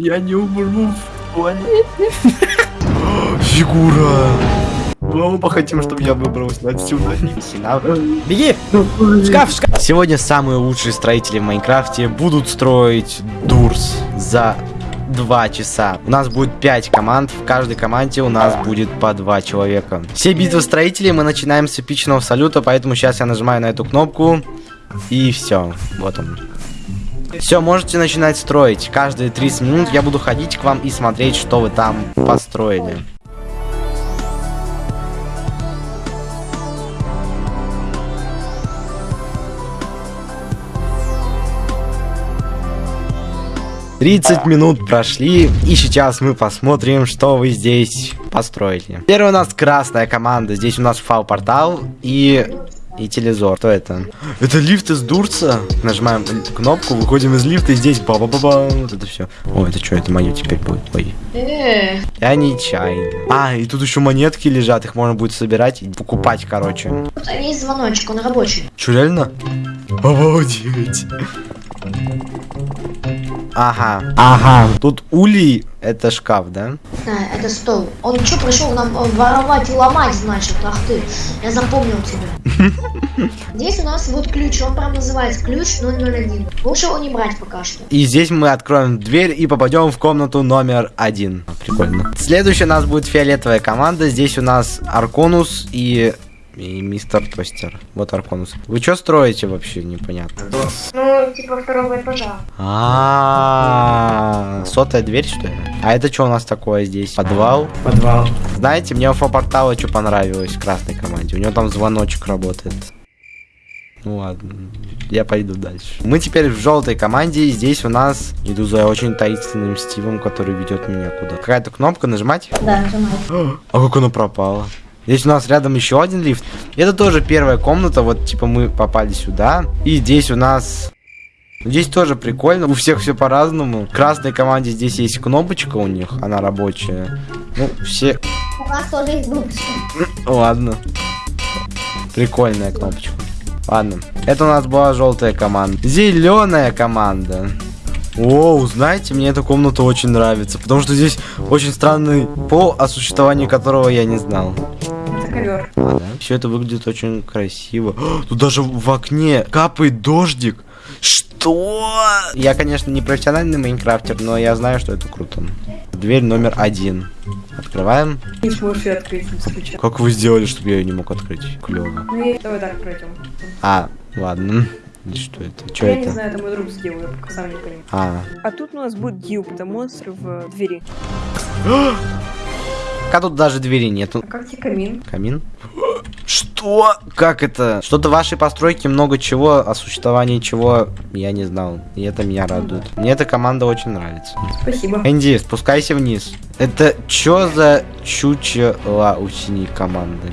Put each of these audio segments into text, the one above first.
Я не умру в туалете. Фигура. Мы оба хотим, чтобы я выбрался отсюда. Беги! Шкаф, шкаф! Сегодня самые лучшие строители в Майнкрафте будут строить Дурс за два часа. У нас будет 5 команд, в каждой команде у нас будет по два человека. Все битвы строителей мы начинаем с эпичного салюта, поэтому сейчас я нажимаю на эту кнопку, и все. Вот он. Все, можете начинать строить. Каждые 30 минут я буду ходить к вам и смотреть, что вы там построили. Тридцать минут прошли, и сейчас мы посмотрим, что вы здесь построили. Первая у нас красная команда, здесь у нас фау-портал и и телезор. Что это? Это лифт из Дурца. Нажимаем кнопку, выходим из лифта, и здесь ба ба ба ба Вот это все. О, это что, это мое теперь будет? Ой. Э, Я нечаянно. А, и тут еще монетки лежат, их можно будет собирать и покупать, короче. тут есть звоночек, он рабочий. Че, реально? Обалдеть. Ага, ага. Тут улей, это шкаф, да? Да, это стол. Он что, пришел нам э, воровать и ломать, значит? Ах ты, я запомнил тебя. Здесь у нас вот ключ, он прям называется ключ 001. Лучше его не брать пока что. И здесь мы откроем дверь и попадем в комнату номер один. Прикольно. Следующая у нас будет фиолетовая команда. Здесь у нас Арконус и... И мистер Тостер. Вот Арконус. Вы что строите вообще? Непонятно. Ну, типа второго этажа. А, сотая дверь, что ли? А это что у нас такое здесь? Подвал? Подвал. Знаете, мне у портала что понравилось в красной команде. У него там звоночек работает. Ну ладно, я пойду дальше. Мы теперь в желтой команде, и здесь у нас иду за очень таинственным Стивом, который ведет меня куда. Какая-то кнопка нажимать? Да, нажимай. А как оно пропало? Здесь у нас рядом еще один лифт. Это тоже первая комната, вот типа мы попали сюда. И здесь у нас... Здесь тоже прикольно, у всех все по-разному. В красной команде здесь есть кнопочка у них, она рабочая. Ну, все... У нас тоже есть дубочка. Ладно. Прикольная кнопочка. Ладно. Это у нас была желтая команда. Зеленая команда. Оу, знаете, мне эта комната очень нравится, потому что здесь очень странный пол, о существовании которого я не знал. Ковер. А, да? Все это выглядит очень красиво. О, Тут даже в окне капает дождик. Что? Я, конечно, не профессиональный майнкрафтер, но я знаю, что это круто. Дверь номер один. Открываем. Не сможешь ее открыть. Как вы сделали, чтобы я ее не мог открыть? Клево. Ну давай так пройдем. А, ладно. Что это? Что Я не это? знаю, это мой друг сделал, я пока сам не понимаю. А, А тут у нас будет гилд, это монстр в двери. а тут даже двери нету. А как тебе камин? Камин? Что? Как это? Что-то в вашей постройке много чего, о существовании чего я не знал. И это меня радует. Мне эта команда очень нравится. Спасибо. Энди, спускайся вниз. Это чё за чучело у синей команды?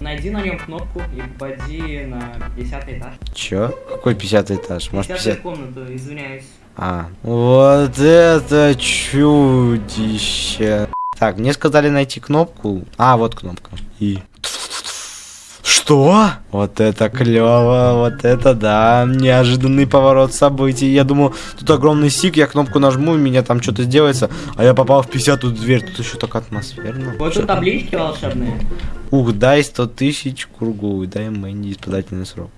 Найди на нем кнопку и попади на 50 этаж. Чё? Какой 50 этаж? Может 50 50? комнату, извиняюсь. А, вот это чудище. Так, мне сказали найти кнопку. А, вот кнопка. И... Что? Вот это клево, вот это да, неожиданный поворот событий. Я думал, тут огромный сик, я кнопку нажму, и меня там что-то сделается, а я попал в 50 дверь, тут еще так атмосферно. Вот тут таблички волшебные. Ух, дай 100 тысяч кругу, дай Мэнди испытательный срок.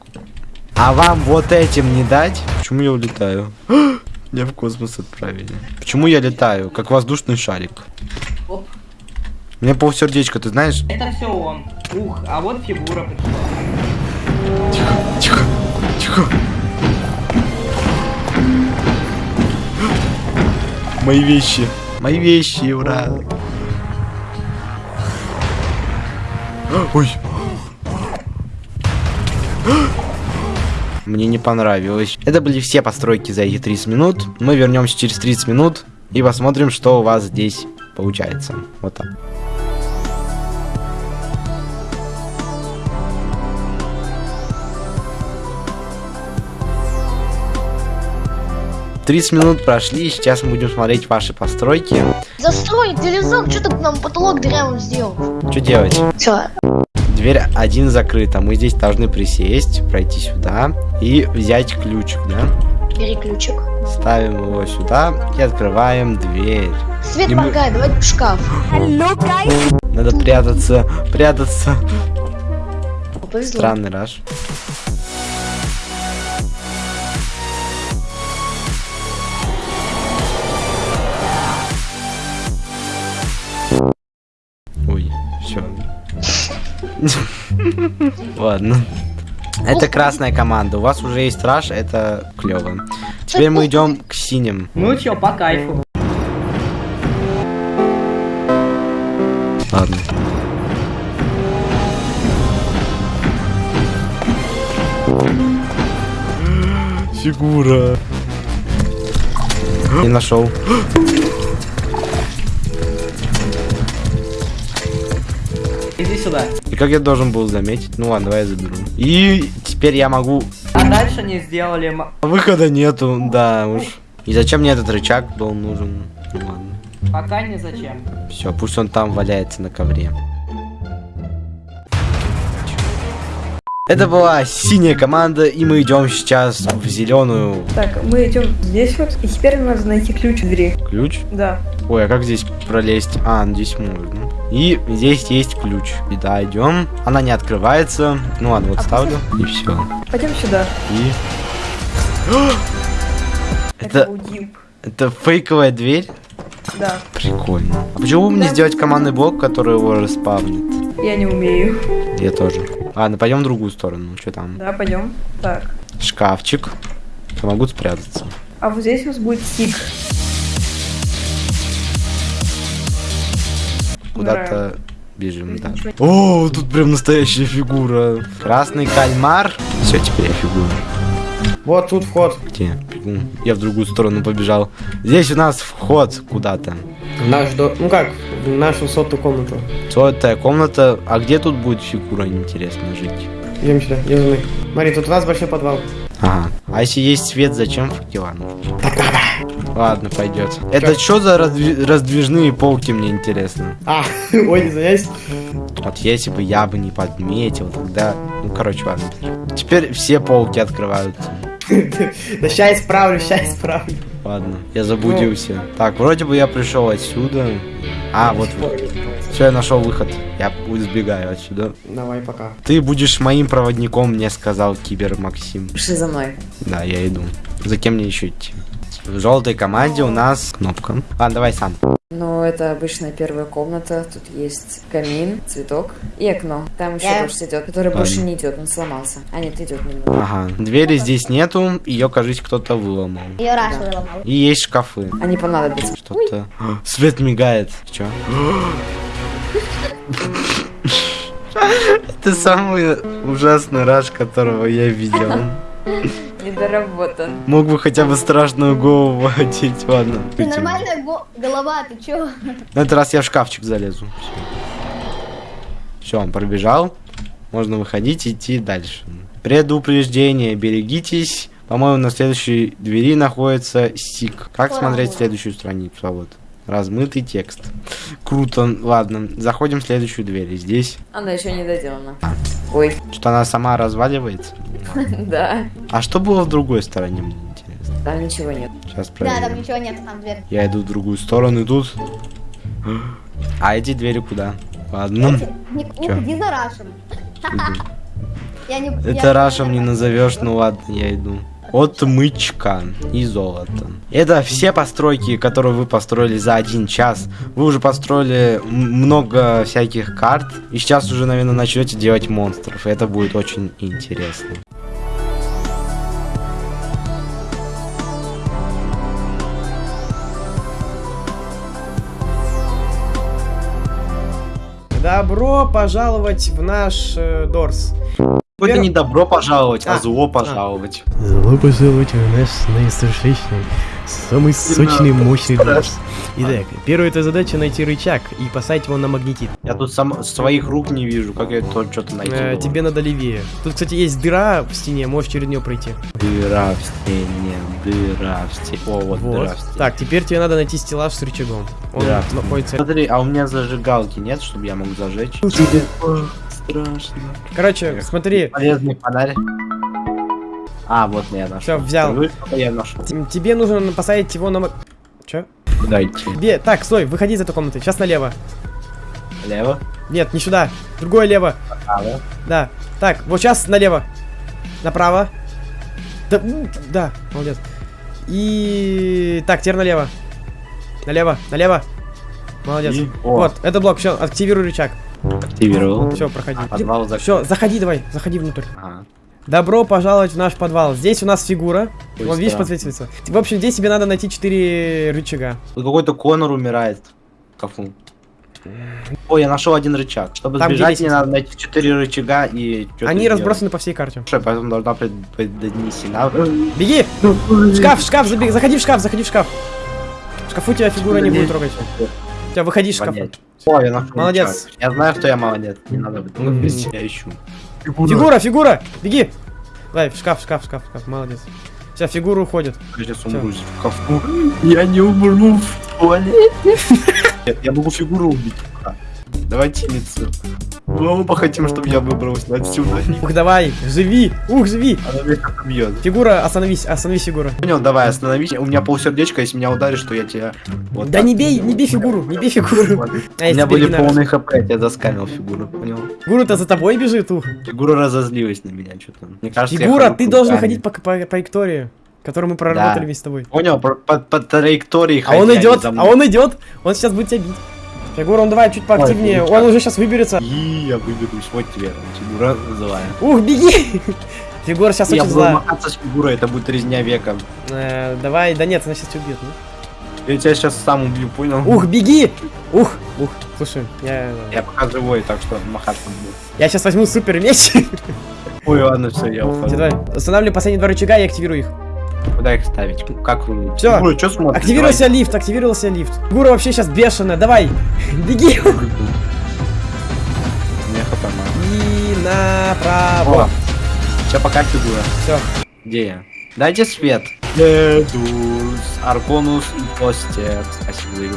А вам вот этим не дать? Почему я улетаю? Меня в космос отправили. Почему я летаю? Как воздушный шарик. Мне полсердечка, ты знаешь? Это все он. Ух, а вот фигура. Тихо, тихо. Мои вещи. Мои вещи, ура. Ой. Мне не понравилось. Это были все постройки за эти 30 минут. Мы вернемся через 30 минут и посмотрим, что у вас здесь получается. Вот так. Тридцать минут прошли, сейчас мы будем смотреть ваши постройки. Застрой телевизор, что ты нам потолок дырявым сделал? Что делать? Все, Дверь один закрыта. Мы здесь должны присесть, пройти сюда и взять ключик, да? Бери ключик. Ставим его сюда и открываем дверь. Свет И мы- моргает, давай в шкаф. Надо прятаться, прятаться. Повезло. Странный раш. Ладно. Это красная команда. У вас уже есть раш, это клево. Теперь мы идем к синим. Ну чё, по кайфу. Ладно. Фигура. Не нашел. Иди сюда. И как я должен был заметить? Ну ладно, давай я заберу. И теперь я могу... А дальше не сделали... Выхода нету, да уж. И зачем мне этот рычаг был нужен? Ну ладно. Пока не зачем. Все, пусть он там валяется на ковре. Это была синяя команда, и мы идем сейчас в зеленую. Так, мы идем здесь вот, и теперь надо найти ключ в двери. Ключ? Да. Ой, а как здесь пролезть? А, ну здесь можно. И здесь есть ключ. И да, идем. Она не открывается. Ну ладно, вот А ставлю. И все. Пойдем сюда. И... Это Это, это фейковая дверь? Да. Прикольно. А почему бы мне Да. сделать командный блок, который его распавнит? Я не умею. Я тоже. Ладно, пойдем в другую сторону. Что там? Да, пойдем. Так. Шкафчик. Помогу спрятаться. А вот здесь у нас будет тик. Куда-то бежим, да. О, тут прям настоящая фигура. Красный кальмар. Все, теперь я фигура. Вот тут вход. Где? Я в другую сторону побежал. Здесь у нас вход куда-то. Наш до... Ну как, в нашу сотую комнату. Сотая комната. А где тут будет фигура, интересно, жить? Идем сюда, мной. Смотри, тут у нас большой подвал. Ага. А если есть свет, зачем факела нужны? Ладно, пойдет. Это что за раздви- раздвижные полки, мне интересно. А, ой, извиняюсь. Вот если бы я бы не подметил, тогда... Ну, короче, ладно. Теперь все полки открываются. Да ща исправлю, ща исправлю. Ладно, я заблудился. Так, вроде бы я пришел отсюда. А, вот. Все, я нашел выход. Я сбегаю отсюда. Давай, пока. Ты будешь моим проводником, мне сказал Кибер Максим. Пиши за мной. Да, я иду. За кем мне еще идти? В желтой команде у нас кнопка. Ладно, давай сам. Ну, это обычная первая комната. Тут есть камин, цветок и окно. Там еще Я- дождь идет, который Ладно. больше не идет, он сломался. А нет, идет немного. Ага. Двери здесь нету, ее, кажется, кто-то выломал. Ее раз Да. выломал. И есть шкафы. Они понадобятся. Что-то... Свет мигает. Че? Это самый ужасный раш, которого я видел. Недоработан. Мог бы хотя бы страшную голову одеть, ладно. Ты нормальная го- голова, ты чё? На этот раз я в шкафчик залезу. Все, он пробежал. Можно выходить и идти дальше. Предупреждение, берегитесь. По-моему, на следующей двери находится сик. Как Ой, смотреть следующую страницу? А вот. Размытый текст. Круто. Ладно, заходим в следующую дверь. И здесь Она еще не доделана. Ой, что она сама разваливается. да. А что было в другой стороне, мне интересно. Там ничего нет. Сейчас Да, там проверим. ничего нет, там дверь. Я иду в другую сторону, и тут... А эти двери куда? Ладно. Не, ходи за Рашем. Я не, Это Рашем не назовешь, ну ладно, я иду. Отмычка и золото. Это все постройки, которые вы построили за один час. Вы уже построили много всяких карт. И сейчас уже, наверное, начнете делать монстров. Это будет очень интересно. Добро пожаловать в наш э, Дорс. Это не добро пожаловать, а А, зло пожаловать. Добро пожаловать в наш наистрашнейший, самый сочный, мощный дождь. Итак, первая эта задача найти рычаг и поставить его на магнетит. Я тут сам своих рук не вижу, как я тут что-то найти. Э, тебе надо левее. Тут, кстати, есть дыра в стене, можешь через нее пройти. Дыра в стене, дыра в стене. О, вот, Вот. дыра в стене. Так, теперь тебе надо найти стеллаж с рычагом. Он Дыра находится... Смотри, а у меня зажигалки нет, чтобы я мог зажечь? Страшно. Короче, смотри, Полезный фонарь. А, вот я нашел. Все, взял. Я нашел. Тебе нужно поставить его на... Куда идти? Тебе... Так, стой, выходи из этой комнаты. Сейчас налево. Лево? Нет, не сюда. Другое лево. Право? Да. Так, вот сейчас налево. Направо. Да, да, молодец. И... Так, теперь налево. Налево, налево. Молодец. И- О. Вот, это блок, все, активируй рычаг. Активировал. Все, проходи. Подвал закрыт. Все, заходи давай, заходи внутрь. Ага. Добро пожаловать в наш подвал. Здесь у нас фигура. Ой, Вон, видишь, подсвечивается. В общем, здесь тебе надо найти 4 рычага. Тут какой-то Конор умирает. Кафу. Ой, я нашел один рычаг. Чтобы Там, сбежать, мне надо найти четыре рычага и что Они разбросаны по всей карте. Слушай, поэтому должна быть донесена. Беги! В шкаф, в шкаф, забеги. Заходи в шкаф, заходи в шкаф. В шкафу тебя фигура не будет трогать. Все, выходи из шкафа. О, я нашел Молодец. Я знаю, что я молодец. Не надо быть. Мгм. Я ищу. Фигура, фигура! Беги! Давай, в шкаф, в шкаф, шкаф, шкаф. Молодец. Все, фигура уходит. Я сейчас умру в кафу. Я не умру в туалете. Нет, я могу фигуру убить. Давайте лицо. Мы оба хотим, чтобы я выбрался отсюда. Ух, давай, живи! Ух, живи! Она меня как бьет. Фигура, остановись, остановись, фигура. Понял, давай, остановись. У меня полсердечка, если меня ударишь, то я тебя... Вот Да не бей, не бей фигуру, не бей фигуру. А У меня были полные хп, я тебя заскамил фигуру, понял? Фигура-то за тобой бежит, ух. Фигура разозлилась на меня, что-то. Мне кажется, Фигура, ты должен ходить по, по траектории, которую мы проработали Да. вместе с тобой. Понял, по, по- по траектории А он идет, а он идет, он сейчас будет тебя бить. Фигура, он давай чуть поактивнее, Ой, он уже сейчас выберется. И я выберусь, вот тебе, фигура злая. Ух, беги! Фигура сейчас я очень буду зла. махаться с фигурой, это будет резня века. Э, Давай, да нет, она сейчас тебя убьет. ну. Я тебя сейчас сам убью, понял? Ух, беги! Ух, ух, слушай, я... Я пока живой, так что махаться буду. Я сейчас возьму супер меч. Ой, ладно, все, я ухожу. Давай, устанавливай последние два рычага и активируй их. Куда их ставить? Как? Всё. Фигура, что смотришь? Активировался лифт, активировался лифт. Фигура вообще сейчас бешеная, давай, беги. Давай. И направо. О, Сейчас пока фигура. Все. Где я? Дайте свет. Дедус, Арконус и Постер. Спасибо за игру.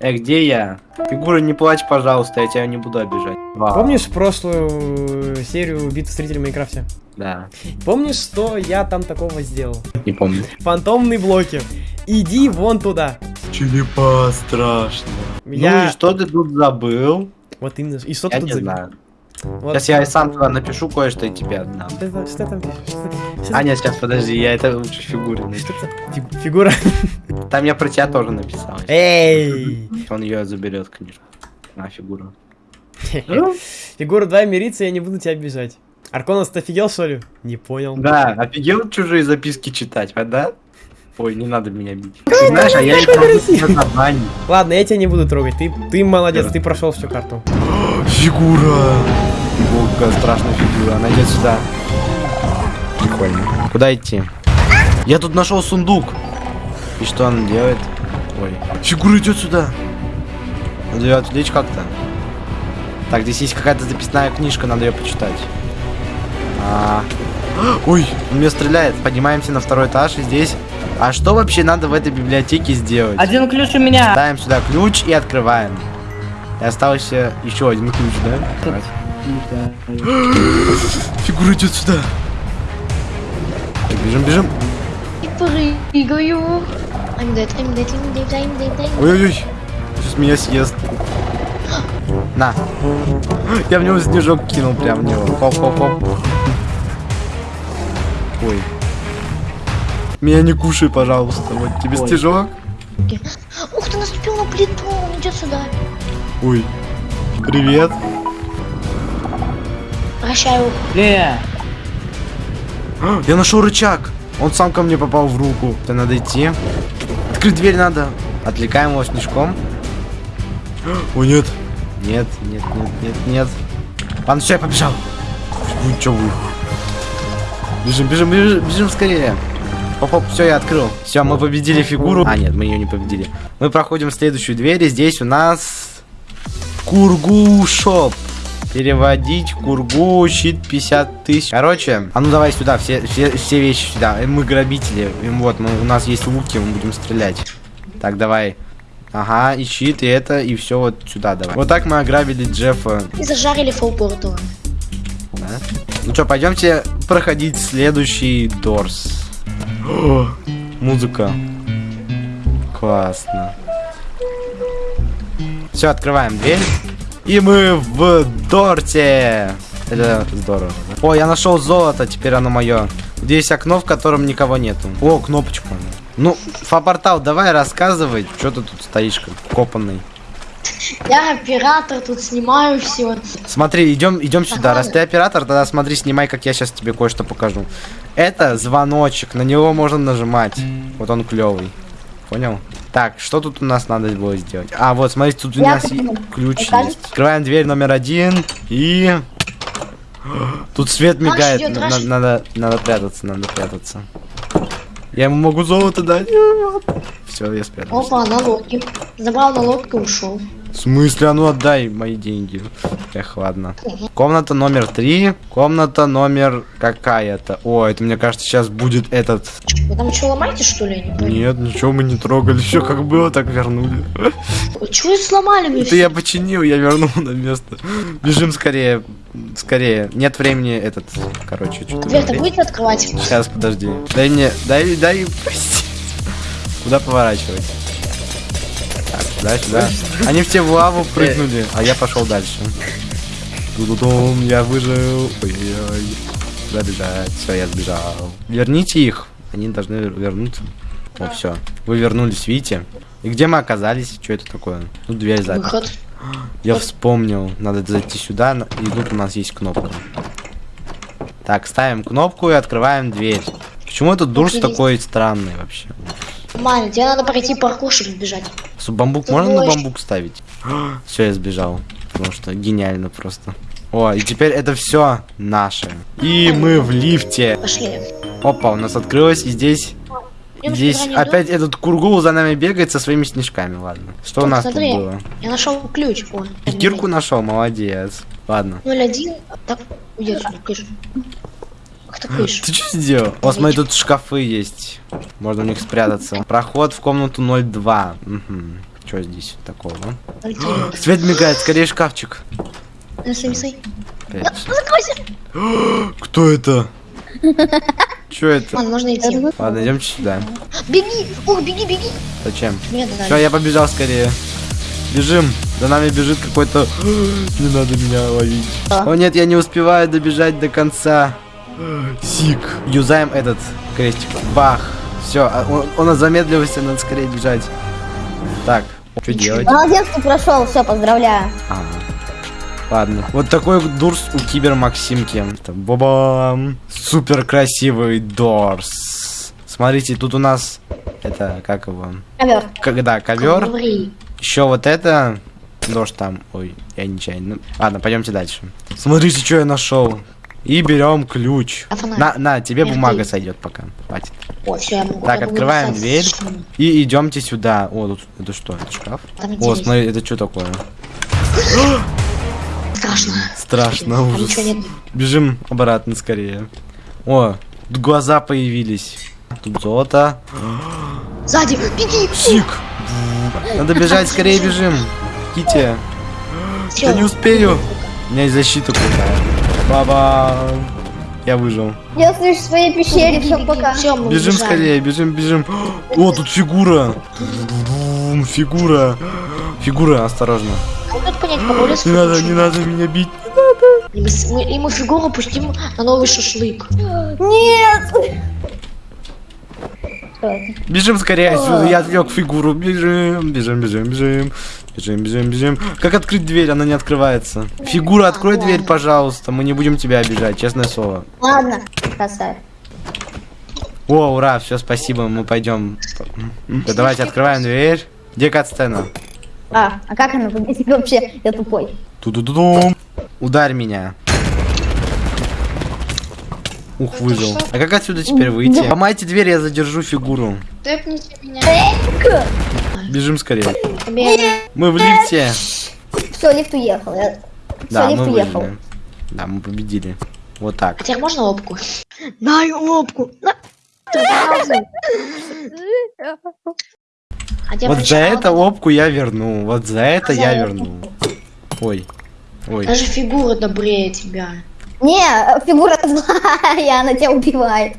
Э, где я? Фигура, не плачь, пожалуйста, я тебя не буду обижать. Вау. Помнишь прошлую серию битвы строителей в Майнкрафте? Да, Помнишь, что я там такого сделал? не помню. Фантомные блоки. Иди вон туда. Черепа страшно. Ну Я- и что ты тут забыл? Вот именно. И что ты Я тут не забил? знаю. Вот. Сейчас я сам туда напишу кое-что и тебе отдам. Что, что там пишешь? Что, что- А, нет, сейчас подожди, я это лучше в фигуре напишу. фигура. Там я про тебя тоже написал. Эй! Он ее заберет, конечно. А, фигура. Фигура, давай мириться, я не буду тебя обижать. Арконос, ты офигел, что ли? Не понял. Да, офигел чужие записки читать, а, да? Ой, не надо меня бить. Ты знаешь, а я их. Ладно, я тебя не буду трогать. Ты, ты молодец, ты прошел всю карту. Фигура! Какая страшная фигура, она идет сюда. Прикольно. Куда идти? Я тут нашел сундук. И что она делает? Ой. Фигура идет сюда. Надо ее отвлечь как-то. Так, здесь есть какая-то записная книжка, надо ее почитать. А. Ой, он меня стреляет. Поднимаемся на второй этаж и здесь. А что вообще надо в этой библиотеке сделать? Один ключ у меня. Ставим сюда ключ и открываем. И остался еще один ключ, да? Фигура идет сюда. Так, бежим, бежим. И прыгаю. I'm dead, I'm dead, I'm dead, I'm dead, I'm dead. Ой-ой-ой. Сейчас меня съест. На. Я в него снежок кинул прям в него. Хоп-хоп-хоп. Ой. Меня не кушай, пожалуйста. Вот тебе Ой. снежок. Ух ты, наступил на плиту, он идет сюда. Ой. Привет. Прощаю. Ле. А, Я нашел рычаг. Он сам ко мне попал в руку. Это надо идти. Открыть дверь надо. Отвлекаем его снежком. О, нет. Нет, нет, нет, нет, нет. Ладно, все, я побежал. Вы чё вы? Бежим, бежим, бежим, бежим скорее. Оп, все, я открыл. Все, мы победили фигуру. А, нет, мы ее не победили. Мы проходим следующую дверь, и здесь у нас Кургу Шоп. Переводить Кургу, щит 50 тысяч. Короче, а ну давай сюда, все, все, все вещи сюда. Мы грабители. И Вот, мы, у нас есть луки, мы будем стрелять. Так, давай. Ага, и щит, и это, и все вот сюда давай. Вот так мы ограбили Джеффа. И зажарили фолпорту. Да? Ну что, пойдемте проходить следующий Дорс. Музыка. Классно. Все, открываем дверь. И мы в Дорте. Это здорово. О, я нашел золото, теперь оно мое. Здесь окно, в котором никого нету. О, кнопочка. Ну, Фапортал, давай рассказывай, что ты тут стоишь как копанный. Я оператор, тут снимаю все. Смотри, идем, идем сюда. Раз ты оператор, тогда смотри, снимай, как я сейчас тебе кое-что покажу. Это звоночек, на него можно нажимать. Вот он клевый. Понял? Так, что тут у нас надо было сделать? А, вот, смотрите, тут у Я нас ключ есть. Открываем дверь номер один и... Тут свет Раш мигает, идет, на- Раш. на- надо, надо прятаться, надо прятаться. Я ему могу золото дать. Все, я спрятался. Опа, налоги. Забрал налог и ушел. В смысле, а ну отдай мои деньги. Эх, ладно. Комната номер три. Комната номер какая-то. О, это мне кажется сейчас будет этот. Вы там что, ломаете, что ли? Не. Нет, ничего мы не трогали. Все как было, так вернули. Чего сломали мне Это я починил, я вернул на место. Бежим скорее. Скорее. Нет времени этот. Короче, что-то. Дверь-то будете открывать? Сейчас, подожди. Дай мне. Дай, дай. прости. Куда поворачивать? Так, сюда, сюда. Они все в лаву прыгнули, а я пошел дальше. Тудудум, я выжил. Ой-ой-ой. Куда бежать? Все, я сбежал. Верните их. Они должны вернуться. О, все. Вы вернулись, видите? И где мы оказались? Что это такое? Тут дверь заперта. Выход. Я вспомнил. Надо зайти сюда, и тут у нас есть кнопка. Так, ставим кнопку и открываем дверь. Почему этот дурс Охренеть. такой странный вообще? Маня, тебе надо пройти паркур, чтобы сбежать. Су- Бамбук Ты можно на можешь. бамбук ставить? Все, я сбежал. Потому что гениально просто. О, и теперь это все наше. И мы в лифте. Пошли. Опа, у нас открылось, и здесь... Идём Здесь опять этот кургул за нами бегает со своими снежками, ладно. Что у Тут, нас смотри. тут было? Я нашел ключ. Вон. И кирку нашел, молодец. Ладно. 01. Так, уйди Ах ты что сделал? Вот смотри, тут шкафы есть. Можно в них спрятаться. Проход в комнату 02. Угу. Что здесь такого? Свет мигает, скорее шкафчик. Закройся. Кто это? Что это? Ладно, можно идти. Ладно, идемте сюда. Беги! Ух, беги, беги! Зачем? Все, я побежал скорее. Бежим. За нами бежит какой-то... Не надо меня ловить. О нет, я не успеваю добежать до конца. Сик. Юзаем этот крестик. Бах. Все, он, он замедлился, надо скорее бежать. Так, что делать? Молодец, ты прошел, все, поздравляю. Ага. Ладно. Вот такой вот дурс у Кибер Максимки. Это Бабам. Супер красивый дорс. Смотрите, тут у нас это как его? Ковер. Когда ковер. Еще вот это. Дождь там. Ой, я нечаянно. Ну, ладно, пойдемте дальше. Смотрите, что я нашел. И берем ключ. А? На, на, тебе Эх бумага ты. сойдет пока. Хватит. О, все, я могу. Так, я открываем дверь. И идемте сюда. О, тут это что? Это шкаф? Там О, смотри, это что такое? Страшно. Страшно, ужас. Бежим обратно скорее. О, тут глаза появились. Тут золото. Сзади, беги! Сик. Надо бежать, скорее бежим. Всё. Я не успею. У меня есть защита крутая. Баба. Я выжил. Я слышу в своей пещере, все, пока. Все, мы Бежим убежали. скорее, бежим, бежим. О, тут фигура. Фигура. Фигура, осторожно. А тут понять, Не надо, не надо меня бить. И мы, с- мы- и мы фигуру пустим на новый шашлык. Нет! Бежим скорее отсюда, я отвлек фигуру. Бежим, бежим, бежим, бежим. Бежим, бежим, бежим. Как открыть дверь? Она не открывается. Фигура, открой дверь, пожалуйста. Мы не будем тебя обижать, честное слово. Ладно, красавец. О, ура, все, спасибо, мы пойдем. Да, давайте открываем дверь. Где катсцена? А, а как она выглядит вообще? Я тупой. Ту-ду-ду-дум. Ударь меня. Ух, выжил. А как отсюда теперь выйти? Ломайте дверь, я задержу фигуру. Тэпните меня. Бежим скорее. Мы в лифте. Все, лифт уехал. Я... Да, Всё, мы лифт уехал. выжили. Да, мы победили. Вот так. А теперь можно лобку? Дай лобку. На. А Вот за это опку я верну. Вот за это За я верну. Ой. Ой. Даже фигура добрее тебя. Не, фигура злая, она тебя убивает.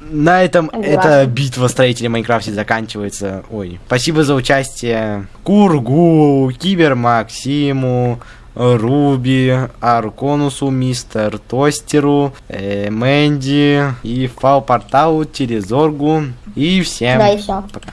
На этом Согласна. эта битва строителей Майнкрафте заканчивается. Ой, спасибо за участие Кургу, Кибер Максиму, Руби, Арконусу, Мистер Тостеру, э, Мэнди и Фау Порталу, Телезоргу и всем Да, и все. пока.